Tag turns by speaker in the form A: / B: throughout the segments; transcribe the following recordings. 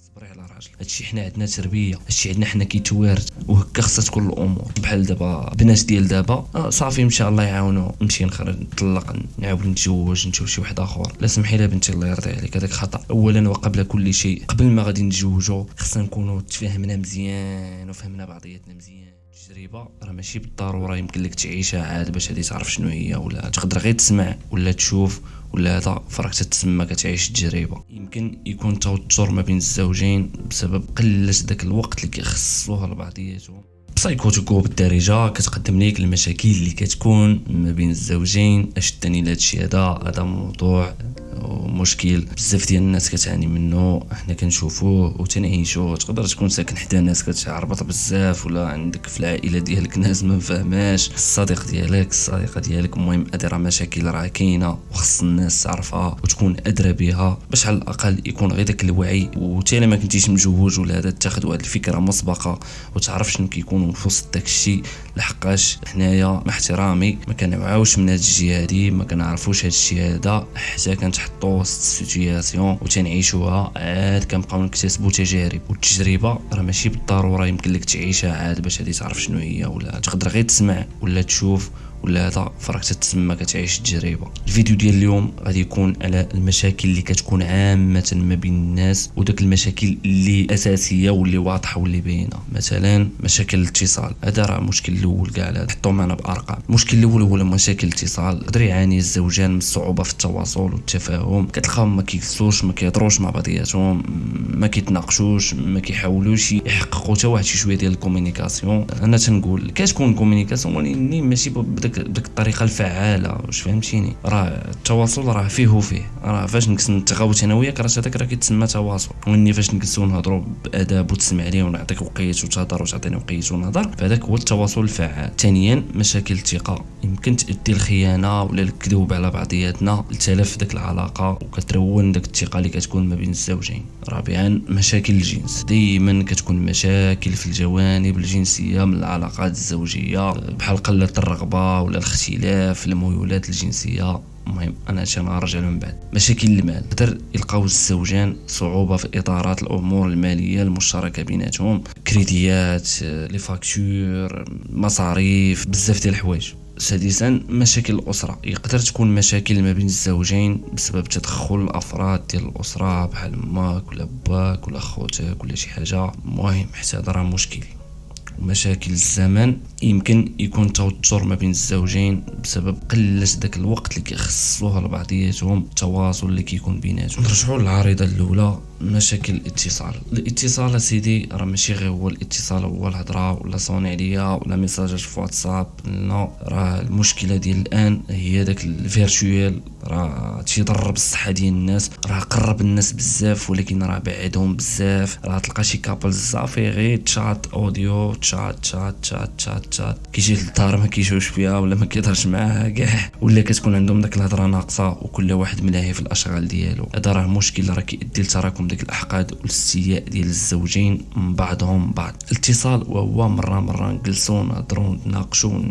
A: صبري على راجل. هادشي حنا عندنا تربية هادشي عندنا حنا كيتوارد وهكا خصها تكون الأمور. بحال دابا بنات ديال دابا آه صافي إن شاء الله يعاونوا. نمشي نخرج نطلق نعاود نتزوج نشوف شي واحد آخر. لا سمحي لي بنتي الله يرضي عليك. هذاك خطأ. اولا وقبل كل شيء قبل ما غادي نتزوجوا خصنا نكونوا تفاهمنا مزيان وفهمنا بعضياتنا مزيان. التجربه راه ماشي بالضرورة يمكن لك تعيشها عاد باش هادي تعرف شنو هي ولا تقدر غير تسمع ولا تشوف ولا هذا فراك تتسمى كتعيش التجربه يمكن يكون توتر ما بين الزوجين بسبب قلة داك الوقت اللي كيخصوه لبعضياتهم سايكوتيكو بالدارجة كتقدم ليك المشاكل اللي كتكون ما بين الزوجين اش دني لهادشي هذا؟ هذا موضوع مشكل بزاف ديال الناس كتعاني منه إحنا كنشوفوه وتنعيشوه. تقدر تكون ساكن حدا ناس كتعربط بزاف ولا عندك في العائلة ديالك ناس ما فاهماش الصديق ديالك الصديقة ديالك المهم هادي راه مشاكل راه كاينة وخص الناس تعرفها وتكون أدرى بها. باش على الأقل يكون غير داك الوعي وتي ما كنتيش مجوج ولا هذا تاخذ واحد الفكرة مسبقة وتعرف شنو كيكون في وسط داك الشيء لحقاش حنايا مع احترامي ما كنوعاوش من هاد الجهه هادي ما كنعرفوش هاد الشيء هذا حتى كنتحطو وسط ال situation وتنعيشوها. عاد كنبقاو نكتسبوا تجارب والتجربه راه ماشي بالضرورة يمكن لك تعيشها عاد باش هادي تعرف شنو هي ولا تقدر غير تسمع ولا تشوف. ولا هذا فراك تتسمى كتعيش التجربه الفيديو ديال اليوم غادي يكون على المشاكل اللي كتكون عامة ما بين الناس وداك المشاكل اللي أساسية واللي واضحة واللي باينة. مثلا مشاكل الاتصال. هذا راه المشكل الأول كاع حطوا معنا بأرقام. المشكل الأول هو مشاكل الاتصال. يقدر يعاني الزوجان من الصعوبة في التواصل والتفاهم. كتلقاهم ما كيديسكيتيوش ما كيهضروش مع بعضياتهم ما كيتناقشوش ما كيحاولوش يحققوا حتى واحد شي شوية ديال ال communication أنا تنقول كتكون communication ولكن ماشي بداك بديك الطريقة الفعالة واش فهمتيني؟ راه التواصل راه فيه وفيه. راه فاش نكس نتغاوت أنا وياك راه هذاك راه كيتسمى تواصل. وإني فاش نجلسو نهضروا بأداب وتسمع لي ونعطيك وقيت وتهضر وتعطيني وقيت ونهضر فهذاك هو التواصل الفعال. ثانيا مشاكل الثقه يمكن تؤدي الخيانة ولا الكذوب على بعضياتنا لتلف ديك العلاقة وكترون ديك الثقه اللي كتكون ما بين الزوجين. رابعا مشاكل الجنس. دائما كتكون مشاكل في الجوانب الجنسية من العلاقات الزوجية بحال قلة الرغبة ولا الاختلاف الميولات الجنسية. المهم أنا هادشي غنرجع من بعد. مشاكل المال. يقدر يلقاو الزوجان صعوبة في إدارة الأمور المالية المشتركة بيناتهم. كريديات les factures مصاريف بزاف ديال الحوايج. سادسا مشاكل الأسرة. يقدر تكون مشاكل ما بين الزوجين بسبب تدخل الأفراد ديال الأسرة بحال ماك ولا باك ولا خوتك ولا شي حاجة. المهم حتى هذا راه مشكل. مشاكل الزمن يمكن يكون توتر ما بين الزوجين بسبب قلة داك الوقت اللي كيخصوه لبعضياتهم التواصل اللي كيكون بيناتهم. نرجعوا للعريضة الأولى مشاكل الاتصال. الاتصال سيدي راه ماشي غير هو الاتصال هو الهضرة ولا صوني عليا ولا ميساجات في واتساب. لا راه المشكلة ديال الآن هي داك ال virtuel راه تيضرب الصحه ديال الناس راه قرب الناس بزاف ولكن راه بعدهم بزاف. راه تلقى شي couple صافي غير chat audio chat chat chat chat chat. كيجي للدار ما كيشوفش فيها ولا ما كيهضرش معاها كاع. ولا كتكون عندهم داك الهضرة ناقصة وكل واحد ملاهي في الأشغال ديالو. هذا راه مشكل راه كيؤدي لتراكم ديك الأحقاد والاستياء ديال الزوجين من بعضهم بعض الاتصال وهو مرة مرة نجلسو نهضرو نتناقشو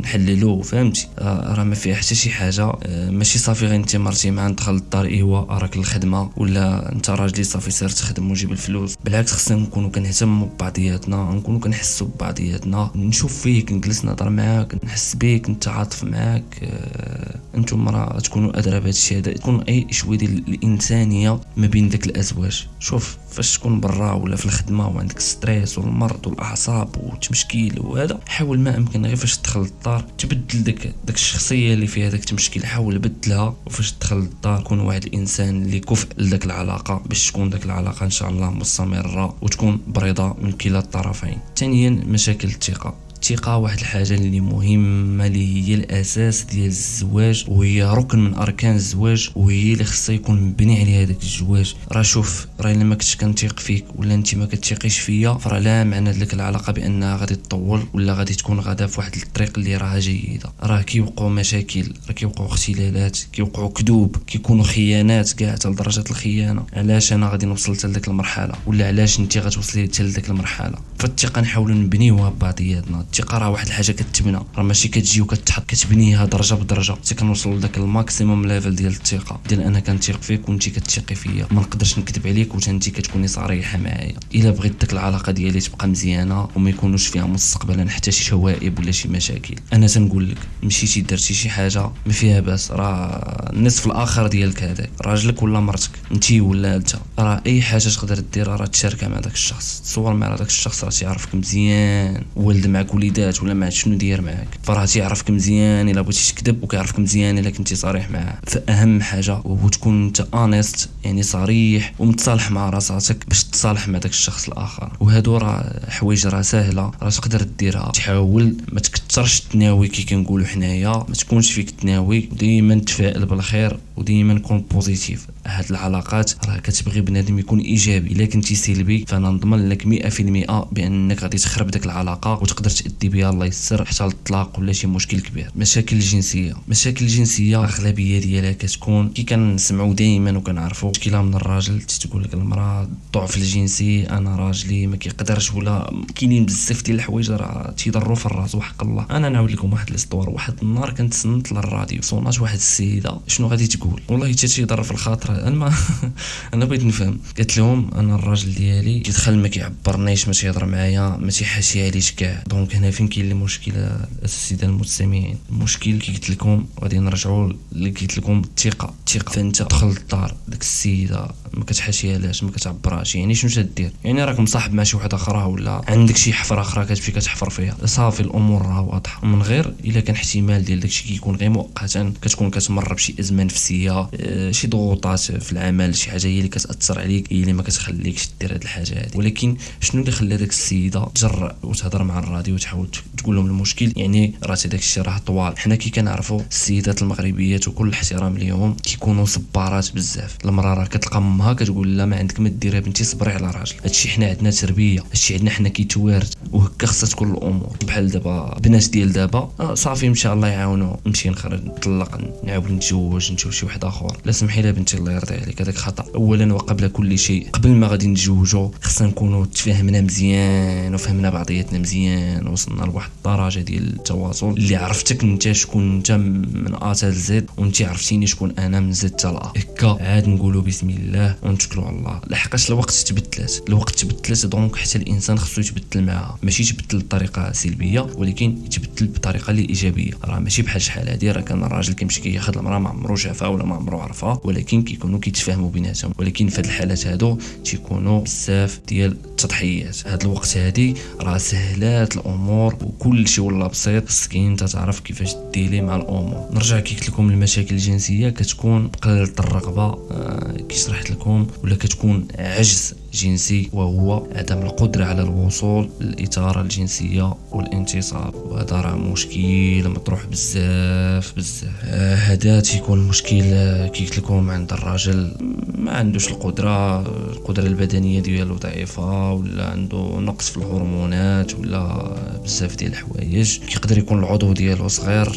A: نحللو فهمتي؟ راه ما فيها حتى شي حاجة آه، ماشي صافي غير انت مرتي معاه دخل للدار ايوا راك الخدمه ولا انت راجلي صافي سير تخدم وجيب الفلوس. بالعكس خصنا نكونوا كنهتموا ببعضياتنا نكونوا كنحسوا ببعضياتنا. نشوف فيك نجلس نهضر معاك نحس بيك نتعاطف معاك. آه، أنتم راه تكونوا أدرى بهذا الشيء هذا. تكون أي شوية ديال الإنسانية ما بين داك الأزواج. شوف. فاش تكون برا ولا في الخدمة وعندك stress والمرض والأعصاب وتمشكيل وهذا حاول ما أمكن غير فاش تدخل للدار تبدل داك داك الشخصية اللي فيها داك التمشكيل حاول بدلها وفاش تدخل للدار كون واحد الإنسان اللي كفء لداك العلاقة باش تكون داك العلاقة إن شاء الله مستمرة وتكون بريضة من كلا الطرفين. ثانيا مشاكل الثقة. الثقة واحد الحاجة اللي مهمة اللي هي الأساس ديال الزواج وهي ركن من أركان الزواج وهي اللي خصها يكون مبني عليها داك الزواج. راه شوف راه إلا ما كنتش كنثيق فيك ولا أنت ما كتثيقيش فيا فراه لا معنى لك العلاقة بأنها غادي تطول ولا غادي تكون غادا في واحد الطريق اللي راها جيدة. راه كيوقعوا مشاكل راه كيوقعوا اختلالات كيوقعوا كذوب كيكونوا خيانات كاع حتى لدرجة الخيانة. علاش أنا غادي نوصل حتى لديك المرحلة؟ ولا علاش أنت غتوصلي حتى لديك المرحلة؟ فالثقة نحاولوا نبنيوها ببعضياتنا. الثقه راه واحد الحاجة كتبنى. راه ماشي كتجي وكتحط كتبنيها درجة بدرجة. حتى كنوصلوا لذاك ال maximum level ديال الثقة ديال أنا كنثيق فيك وانت كتثيقي فيا. ما نقدرش نكذب عليك وانت كتكوني صريحة معايا. إلا بغيت ديك العلاقة ديالي تبقى مزيانة وما يكونوش فيها مستقبلا حتى شي شوائب ولا شي مشاكل. أنا تنقول لك مشيتي درتي شي حاجة ما فيها باس. راه النصف الآخر ديالك هذاك. راجلك ولا مرتك انت ولا أنت. راه أي حاجة تقدر ديرها راه تشاركها مع داك الشخص. تصور مع داك الشخص راه تيعرفك مزيان. ولد معك وليدات ولا ما شنو داير معاك. فراه تيعرفك مزيان إلا بغيتي تكذب وكيعرفك مزيان إلا كنتي صريح معاه. فأهم حاجة هو تكون أنت honest يعني صريح ومتصالح مع راساتك باش تصالح مع داك الشخص الآخر. وهادو راه حوايج راه ساهلة راه تقدر ديرها تحاول ما تكثرش تناوي كي كنقولوا حنايا ما تكونش فيك تناوي. ديما تفائل بالخير وديما كون positif هاد العلاقات راه كتبغي بنادم يكون إيجابي الا كنتي سلبي فانا نضمن لك 100% بأنك غادي تخرب ديك العلاقة وتقدر تأدي بها الله يسر حتى للطلاق ولا شي مشكل كبير. مشاكل الجنسيه مشاكل الجنسيه اغلبيه ديالها كتكون كي كنسمعوا دائما وكنعرفوا مشكله من الراجل تقول لك المرأة الضعف الجنسي أنا راجلي ما كيقدرش ولا كاينين بزاف ديال الحوايج راه تيضروا في الراس وحق الله. أنا نعاود لكم واحد l'histoire واحد النهار كنت سنت للراديو صونات واحد السيدة شنو غادي تقول؟ والله حتى تيضر في الخاطر ما أنا بغيت نفهم. قالت لهم أنا الراجل ديالي كيدخل ما كيعبرنيش ما تيهضر معايا ما تيحاشيهاليش كاع. donc هنا فين كاين المشكلة الساده المستمعين؟ المشكل كي قلت لكم غادي نرجعوا اللي قلت لكم الثقة الثقة. فانت دخل للدار ديك السيدة ما كتحاشيهاش ما كتعبرهاش يعني شنو تدير؟ يعني راك مصاحب مع شي وحدة أخرى ولا عندك شي حفرة أخرى كتمشي كتحفر فيها؟ صافي الأمور راه واضحة. من غير إلا كان احتمال ديال داكشي كيكون غير مؤقتا كتكون كتمر بشي ازمه نفسية آه شي ضغوطات في العمل شي حاجة هي اللي كتأثر عليك هي اللي ما كتخليكش دير هاد الحاجة هادي. ولكن شنو اللي خلى داك السيدة تجرأ وتهضر مع الراديو وتحاول تقول لهم المشكل؟ يعني راه داك الشيء راه طوال. حنا كي كنعرفوا السيدات المغربيات وكل الاحترام ليهم كيكونوا صبارات بزاف. المرأة راه كتلقى امها كتقول لا ما عندك ما ديري بنتي صبري على راجل. هادشي حنا عندنا تربية هادشي عندنا حنا كيتوارد وهكا خصها تكون الأمور. بحال دابا بنات ديال دابا آه صافي إن شاء الله يعاونوا. نمشي نخرج نطلق نعاود نتزوج نشوف شي واحد آخر. لا سمحي لي بنتي الله يرضي عليك هذاك خطأ. اولا وقبل كل شيء قبل ما غادي نتزوجوا خصنا نكونوا تفاهمنا مزيان وفهمنا بعضياتنا مزيان وصلنا لواحد الدرجة ديال التواصل. اللي عرفتك أنت شكون أنت من أ حتى زد وأنت عرفتيني شكون أنا من زد حتى هكا عاد نقولوا بسم الله. ونتكلوا على الله. لحقاش الوقت تبدلات. الوقت تبدلات donc حتى الإنسان خصو يتبدل معاها ماشي يتبدل بطريقة سلبية ولكن يتبدل بطريقة اللي إيجابية. راه ماشي بحال شحال هادي راه كان الراجل كيمشي كياخذ المرأة ما عمرو شافها ولا ما عمرو عرفها ولكن كيكونوا كيتفاهموا بيناتهم. ولكن في هاد الحالات هادو تيكونوا بزاف ديال التضحيات. هاد الوقت هادي راه سهلات الأمور وكل شيء ولا بسيط. انت تعرف كيفاش ديلي مع الأمور. نرجع كي قلت لكم المشاكل الجنسية كتكون قلة الرغبة. آه كي شرحت لكم ولا كتكون عجز جنسي وهو عدم القدرة على الوصول للإثارة الجنسية والانتصاب. وهذا راه مشكل مطروح بزاف بزاف. هذا تيكون مشكل كي لكم عند الراجل. ما عندوش القدرة القدرة البدنية ديالو ضعيفة ولا عنده نقص في الهرمونات ولا بزاف ديال الحوايج. كيقدر يكون العضو ديالو صغير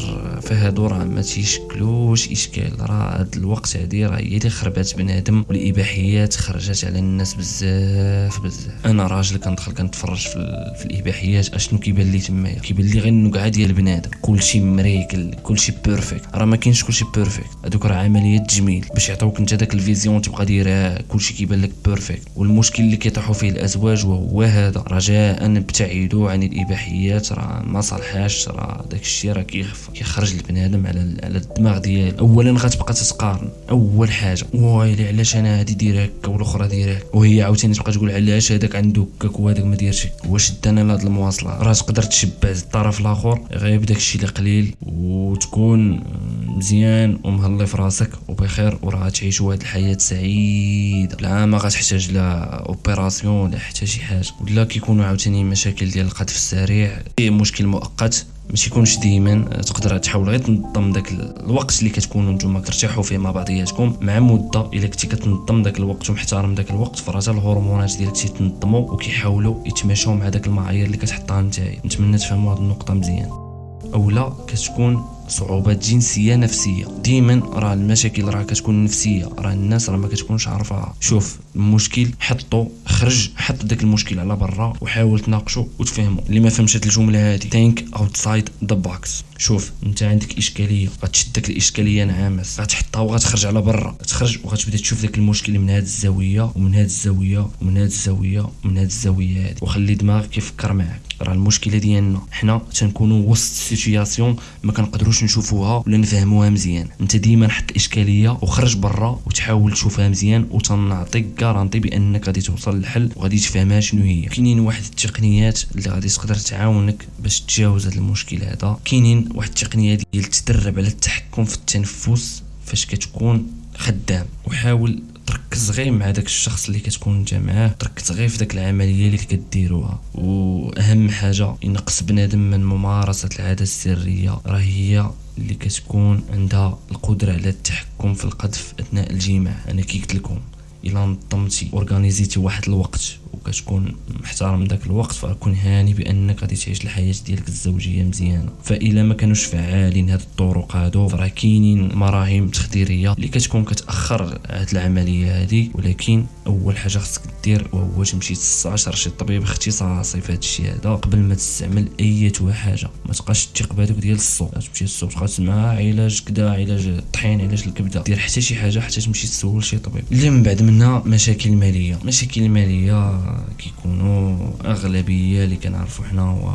A: فهادو راه ما تيشكلوش إشكال. راه هاد الوقت هادي راه هي اللي خربات بنادم والإباحيات خرجت على الناس بزاف. بزاف أنا راجل كندخل كنتفرج في, في الإباحيات أشنو كيبان لي تمايا؟ كيبان لي غير النقعة ديال بنادم كلشي مريكل كلشي perfect راه ما كاينش كلشي perfect هذوك راه عمليات تجميل باش يعطيوك انت داك ال vision تبقى دايرها كلشي كيبان لك perfect والمشكل اللي كيطيحوا فيه الأزواج وهو هذا. رجاء ابتعدوا عن الإباحيات راه ما صالحاش راه داك الشيء راه كيخرج البنادم على على الدماغ ديالو اولا غتبقى تتقارن أول حاجة ويلي علاش أنا هادي دير هكا والأخرى دير هكا؟ وهي عاوتاني تبقى تقول علاش هذاك عنده هكاك وهذاك ما دايرش. واش دانا لهاد المواصلة؟ راه تقدر تشبع الطرف الآخر غير بداك الشيء اللي قليل وتكون مزيان ومهلي في راسك وبخير وراه تعيش واحد الحياة سعيده لا ما غتحتاج لا opération لا حتى شي حاجة. ولا كيكونوا عاوتاني مشاكل ديال القذف السريع. مشكل مؤقت. ماشي يكونش ديما تقدر تحاول. غير تنظم داك الوقت اللي كتكونوا نتوما كترتاحوا فيه مع بعضياتكم مع مدة. إلا كنتي كتنظم داك الوقت ومحترم داك الوقت فراه الهرمونات ديالك تيتنظموا وكيحاولوا يتماشاو مع داك المعايير اللي كتحطها نتايا. نتمنى تفهموا هذه النقطة مزيان. أولا كتكون صعوبات جنسية نفسية. ديما راه المشاكل راه كتكون نفسية راه الناس راه ما كتكونش عارفاها شوف المشكل حطو خرج حط داك المشكل على برا وحاول تناقشو وتفهمو. اللي ما فهمش هاد الجملة هادي think outside the box شوف انت عندك إشكالية غتشد داك الاشكاليه نعامس غتحطها وغتخرج على برا. تخرج وغتبدأ تشوف داك المشكل من هاد الزاوية ومن هاد الزاوية ومن هاد الزاوية ومن هاد الزاوية هادي. وخلي دماغك يفكر معاك. راه المشكلة ديالنا حنا تنكونوا وسط situation ما كنقدروش نشوفوها ولا نفهموها مزيان. انت ديما حط الاشكاليه وخرج برا وتحاول تشوفها مزيان وتنعطيك كارانتي بأنك غادي توصل للحل وغادي تفهمها شنو هي. كاينين واحد التقنيات اللي غادي تقدر تعاونك باش تجاوز هذا المشكل هذا. كاينين واحد التقنية ديال تدرب على التحكم في التنفس فاش كتكون خدام. وحاول تركز غير مع داك الشخص اللي كتكون انت معاه تركز غير في داك العملية اللي كديروها. وأهم حاجة ينقص بنادم من ممارسة العادة السرية. راه هي اللي كتكون عندها القدرة على التحكم في القذف أثناء الجماع. أنا كي قلت لكم. الا نظمتي organisé تي واحد الوقت. وكتكون محترم داك الوقت فكون هاني بأنك غادي تعيش الحياة ديالك الزوجية مزيانة. فإلا ما كانوش فعالين هاد الطرق هادو راه كاينين مراهم تخديرية اللي كتكون كتأخر هاد العملية هادي. ولكن أول حاجة خصك دير وهو تمشي تستشر شي طبيب اختصاصي في هاد الشيء هذا. قبل ما تستعمل أي حاجة ما تبقاش تثق بهذوك ديال السوق تمشي للسوق تبقى تسمع علاج كذا علاج الطحين علاج الكبدة. دير حتى شي حاجة حتى تمشي تسول شي طبيب. اللي من بعد منها مشاكل مالية. مشاكل مالية كيكونوا أغلبية اللي كنعرفوا حنا هو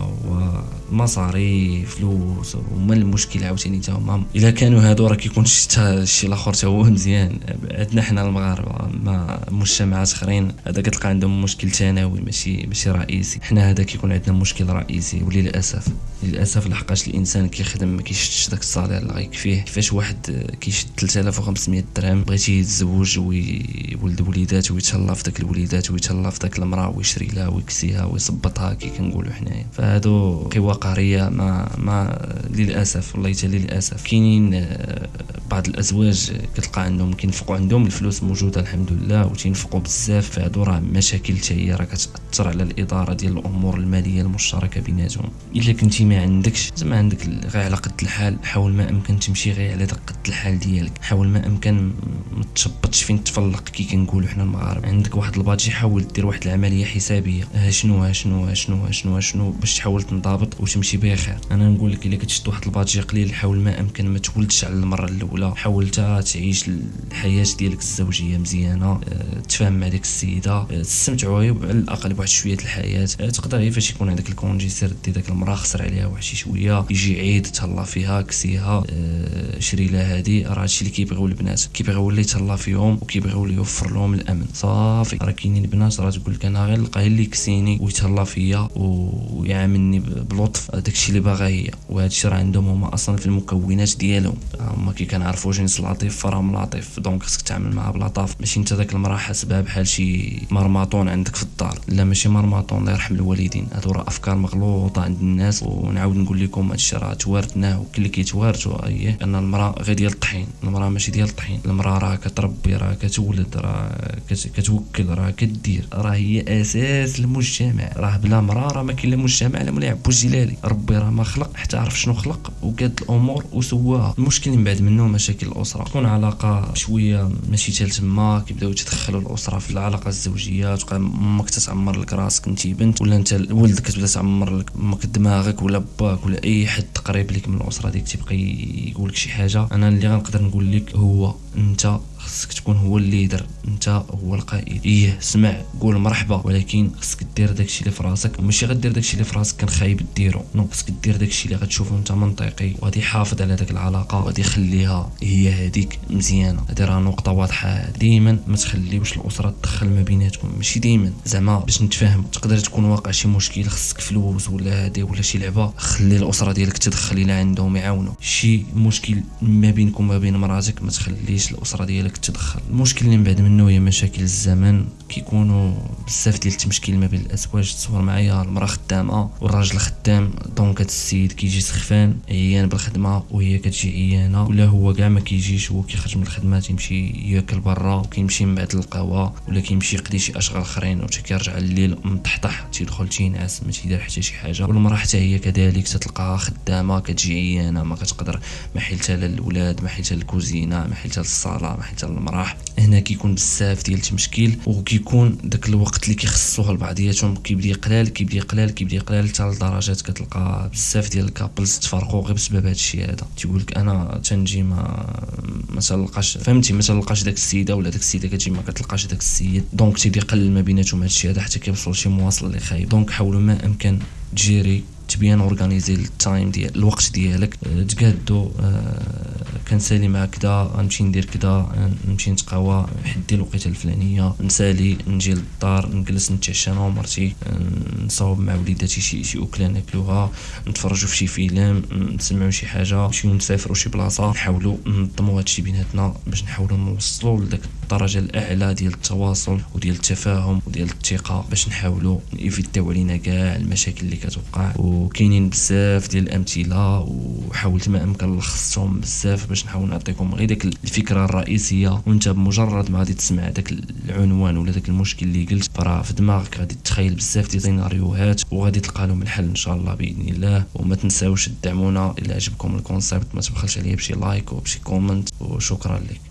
A: المصاري فلوس هما المشكل عاوتاني تا هما. إلا كانوا هادو راه كيكون شي الآخر تا هو مزيان. عندنا حنا المغاربة ما مجتمعات أخرين هذا كتلقى عندهم مشكل ثانوي ماشي ماشي رئيسي. حنا هذا كيكون عندنا مشكل رئيسي وللأسف. للأسف لحقاش الإنسان كيخدم ما كيشدش داك الصالير اللي غيكفيه كيفاش واحد كيشد 3500 درهم بغيتي يتزوج ويولد وليدات ويتهلا في داك الوليدات ويتهلا في داك المرأة ويشري لها ويكسيها ويصبطها كي كنقولوا حنايا. فهادو قوى قهريه ما ما للأسف والله حتى للأسف. كاينين آه، بعض الأزواج كتلقى عندهم كينفقوا عندهم الفلوس موجودة الحمد لله وتينفقوا بزاف. فهادو راه مشاكل حتى هي راه كتأثر على الإدارة ديال الأمور المالية المشتركة بيناتهم. إلا كنتي ما عندكش؟ زعما عندك غير على قد الحال حاول ما امكن تمشي غير على قد الحال ديالك. حاول ما أمكن ما تشبطش فين تفلق كي كنقولوا حنا المغاربة. عندك واحد ال budget حاول دير واحد العملية حسابية. ها شنو ها شنو ها شنو ها شنو شنو باش تحاول تنضبط وتمشي بخير. أنا نقول لك إلا كتشد واحد ال budget قليل حاول ما أمكن ما تولدش على المرة الأولى. حاول تعيش الحياة ديالك الزوجية مزيانة. أه تفهم مع ديك السيدة. أه تستمتعوا على الأقل بواحد شوية الحياة. أه تقدر غير فاش يكون عندك ال congé سير دي داك المراه خسر عليها واحد شي شوية. يجي عيد تهلا فيها كسيها. أه شري لها هادي. راه هادشي اللي كيبغيو البنات كيبغيو اللي يتهلا فيهم وكيبغيو اللي يوفر لهم الأمن. صافي. راه كاينين البنات راه تقول لك أنا غير نلقى اللي يكسيني ويتهلا فيا ويعاملني بلطف. داكشي اللي باغا هي. وهادشي راه عندهم هما أصلا في المكونات ديالهم. هما كي كنعرفوا جنس العاطف فراهم العاطف donc خصك تعامل معاه بلطاف. ماشي انت داك المراه حاسبها بحال شي مرمطون عندك في الدار. لا ماشي مرمطون الله يرحم الوالدين. هادو راه أفكار مغلوطة عند الناس ونعاود نقول لكم هادشي راه توارثناه وكل اللي كيتوارثوا اييه أن المرأة غير ديال الطحين المرأة ماشي ديال الطحين المرأة راه كتربي راه كتولد راه كتوكل راه كدير راه هي أساس المجتمع راه بلا مرأة راه ما كاين لا مجتمع لا مولاي عبو الجلالي ربي راه ما خلق حتى عرف شنو خلق وقاد الأمور وسواها. المشكل من بعد منه مشاكل الأسرة. تكون علاقة شوية ماشي حتى تما كيبداو يتدخلوا الأسرة في العلاقة الزوجية تبقى أمك تتعمر لك راسك أنت بنت ولا أنت ولدك كتبدا تعمر لك أمك دماغك ولا باك ولا أي حد قريب لك من الأسرة ديك تيبقى يقول لك شي حاجة. أنا اللي غنقدر نقول لك هو انت خصك تكون هو الليدر انت هو القائد. إيه سمع قول مرحبا. ولكن خصك دير داكشي اللي في راسك. ماشي غدير داكشي اللي في راسك كان خايب ديرو. non خصك دير داكشي اللي غتشوفو انت منطقي. وغادي يحافظ على داك العلاقة وغادي يخليها هي هذيك مزيانة. هادي راه نقطة واضحة. ديما ما تخليوش الأسرة تدخل ما بيناتكم. ماشي ديما. زعما باش نتفاهم تقدر تكون واقع شي مشكل خصك فلوس ولا هادي ولا شي لعبة خلي الأسرة ديالك تدخل إلى عندهم يعاونوا شي مشكل ما بينكم وما بين مراتك ما تخليش الأسرة ديالك تدخل. المشكل اللي من بعد منه هي مشاكل الزمن كيكونوا بزاف ديال التمشكيل ما بين الأزواج تصور معايا المرأة خدامة والراجل خدام donc هاد السيد كيجي سخفان عيان بالخدمة وهي كتجي عيانة ولا هو كاع ما كيجيش هو كيخرج من الخدمة تيمشي ياكل برا وكيمشي من بعد القهوه ولا كيمشي يقضي شي أشغال آخرين وتا كيرجع الليل مطحطح تيدخل تينعس ما تيدير حتى شي حاجة. والمرأة حتى هي كذلك تتلقاها خدامة كتجي عيانة ما كتقدر ما حيلتها للولاد ما حيلتها للكوزينة ما حيلتها للصالة ما حيلتها للمراح هنا كيكون بزاف ديال التمشكيل وكيكون داك الوقت اللي كيخصوها لبعضياتهم كيبدا يقلال كيبدا يقلال كيبدا يقلال حتى لدرجات كتلقى بزاف ديال ال couples تفرقوا غير بسبب هذا الشيء هذا. تيقول لك أنا تنجي ما ما تلقاش فهمتي؟ ما تلقاش داك السيدة ولا داك السيدة كتجي ما كتلقاش داك السيد. donc تيبدا يقلل ما بيناتهم هذا الشيء هذا حتى كيوصلوا لشي مواصل اللي خايب donc حاولوا ما امكن تجيري ت bien organiser ال time ديال الوقت ديالك. أه، تقادو أه، كنسالي مع كدا غنمشي ندير كدا نمشي نتقهوى حدي الوقيتة الفلانية نسالي نجي للدار نجلس نتعشى أنا ومرتي نصاوب مع وليداتي شي شي أكلة ناكلوها نتفرجوا في شي فيلم نسمعوا شي حاجة نمشيو نسافروا شي بلاصة. نحاولوا ننظموا هادشي بيناتنا باش نحاولوا نوصلوا لذاك الدرجة الأعلى ديال التواصل وديال التفاهم وديال الثقة باش نحاولوا ن éviter يو علينا كاع المشاكل اللي كتوقع. وكاينين بزاف ديال الامثلة وحاولت ما أمكن لخصتهم بزاف باش نحاول نعطيكم غير ديك الفكرة الرئيسية. وأنت بمجرد ما غادي تسمع داك العنوان ولا داك المشكل اللي قلت فراه في دماغك غادي تخيل بزاف ديال السيناريوهات وغادي تلقى لهم الحل إن شاء الله بإذن الله. وما تنساوش تدعمونا إلا عجبكم ال concept. ما تبخلش عليا بشي like وبشي comment وشكرا لك.